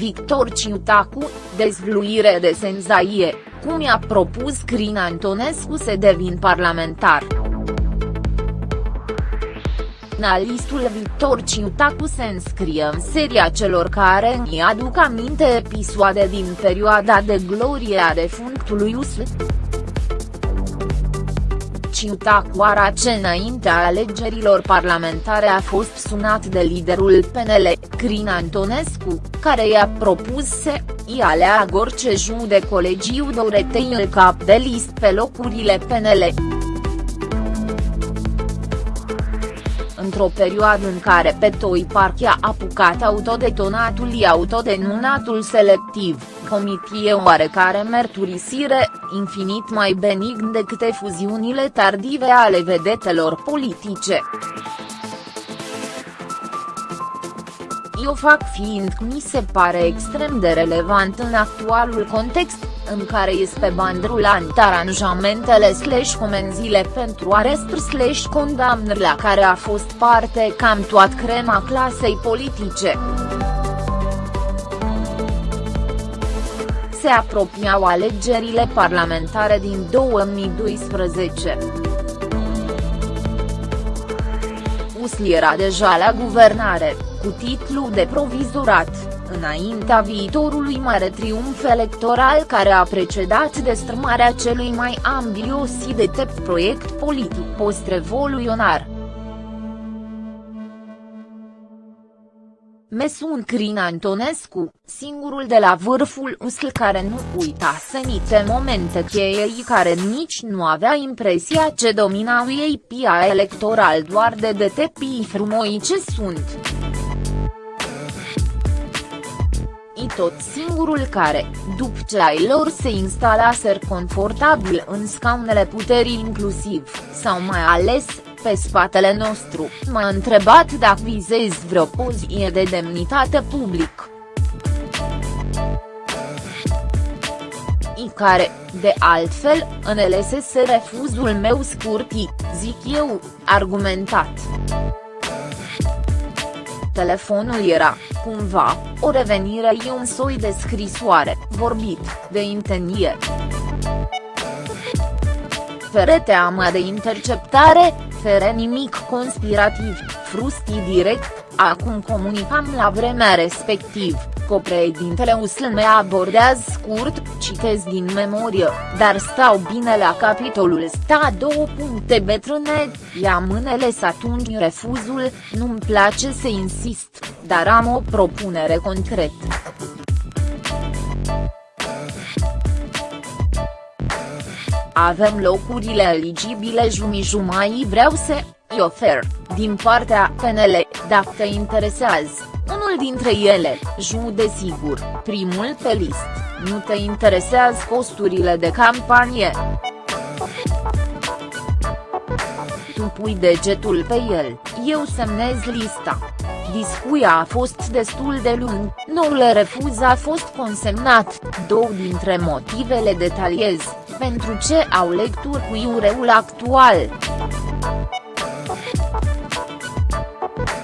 Victor Ciutacu, dezvluire de senzație, cum i-a propus Crin Antonescu să devin parlamentar. Analistul Victor Ciutacu se înscrie în seria celor care îi aduc aminte episoade din perioada de glorie a defunctului USL. Ciutacu arace înaintea alegerilor parlamentare a fost sunat de liderul PNL, Crin Antonescu, care i-a propus să i aleagă orice jud de colegiu Doretei în cap de list pe locurile PNL. într-o perioadă în care Petoi Parchi a apucat autodetonatul și autodenunțatul selectiv, comitie oarecare merturisire, infinit mai benign decât fuziunile tardive ale vedetelor politice. Eu fac fiind mi se pare extrem de relevant în actualul context, în care este bandrulant aranjamentele slash comenzile pentru arest slash condamnări la care a fost parte cam toată crema clasei politice. Se apropiau alegerile parlamentare din 2012. Usli era deja la guvernare, cu titlu de provizorat înaintea viitorului mare triumf electoral care a precedat destrămarea celui mai ambios și de tep proiect politic post-revoluționar. Mesun Crin Antonescu, singurul de la vârful USL care nu uita senite momente cheie care nici nu avea impresia ce dominau ei pia electoral doar de detepii frumoi ce sunt. I tot singurul care, după ce ai lor se instalaser confortabil în scaunele puterii inclusiv, sau mai ales, pe spatele nostru, m-a întrebat dacă vizezi vreo poziție de demnitate public. I care, de altfel, în LSS refuzul meu scurti, zic eu, argumentat. Telefonul era, cumva, o revenire e un soi de scrisoare, vorbit, de intenție. Fere teama de interceptare, fere nimic conspirativ, frusti direct, acum comunicam la vremea respectiv, copreedintele USL me abordează scurt, citez din memorie, dar stau bine la capitolul sta două puncte betrâne, ia mânele să atunci refuzul, nu-mi place să insist, dar am o propunere concretă. Avem locurile eligibile jumii-jumai vreau să, îi ofer, din partea PNL, dacă te interesează. Unul dintre ele, Ju desigur, primul pe list, nu te interesează costurile de campanie. Tu pui degetul pe el, eu semnez lista. Discuia a fost destul de lung, noul refuz a fost consemnat, două dintre motivele detaliez, pentru ce au lecturi cu iureul actual.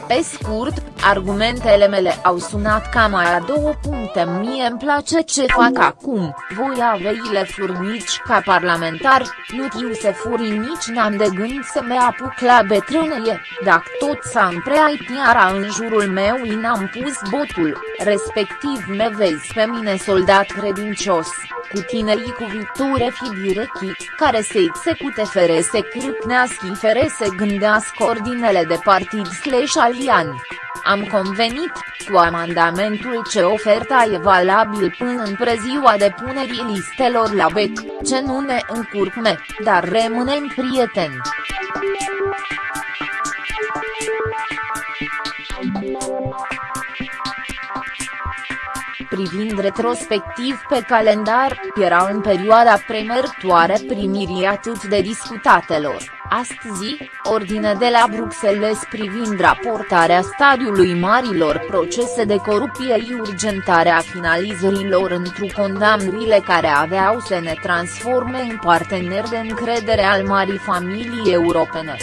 Pe scurt, argumentele mele au sunat cam aia două puncte. Mie îmi place ce fac acum, voi aveile furnici ca parlamentar, nu tiu să furi nici n-am de gând să me apuc la betrânie, dacă tot s-a împreait tiara în jurul meu i n-am pus botul, respectiv me vezi pe mine soldat credincios cu tinerii cu viiture fi direcții, care se execute fere se cârpnească fere se gândească ordinele de partid slash alian. Am convenit, cu amendamentul ce oferta e valabil până în preziua depunerii listelor la BEC, ce nu ne încurcme, dar rămânem prieteni. privind retrospectiv pe calendar, era în perioada premertoare primirii atât de discutatelor, astăzi, ordine de la Bruxelles privind raportarea stadiului marilor procese de corupție și urgentarea finalizărilor într condamnurile care aveau să ne transforme în parteneri de încredere al marii familii europene.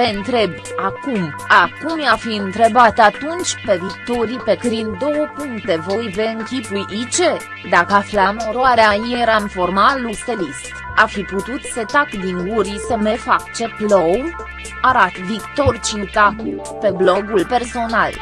Vă întreb, acum, acum i-a fi întrebat atunci pe Victorii pe Crin două puncte voi vă închipui ce, dacă aflam oroarea eram formal stelist, a fi putut să tac din gurii să me fac ce plou? Arat Victor Ciutacu, pe blogul personal.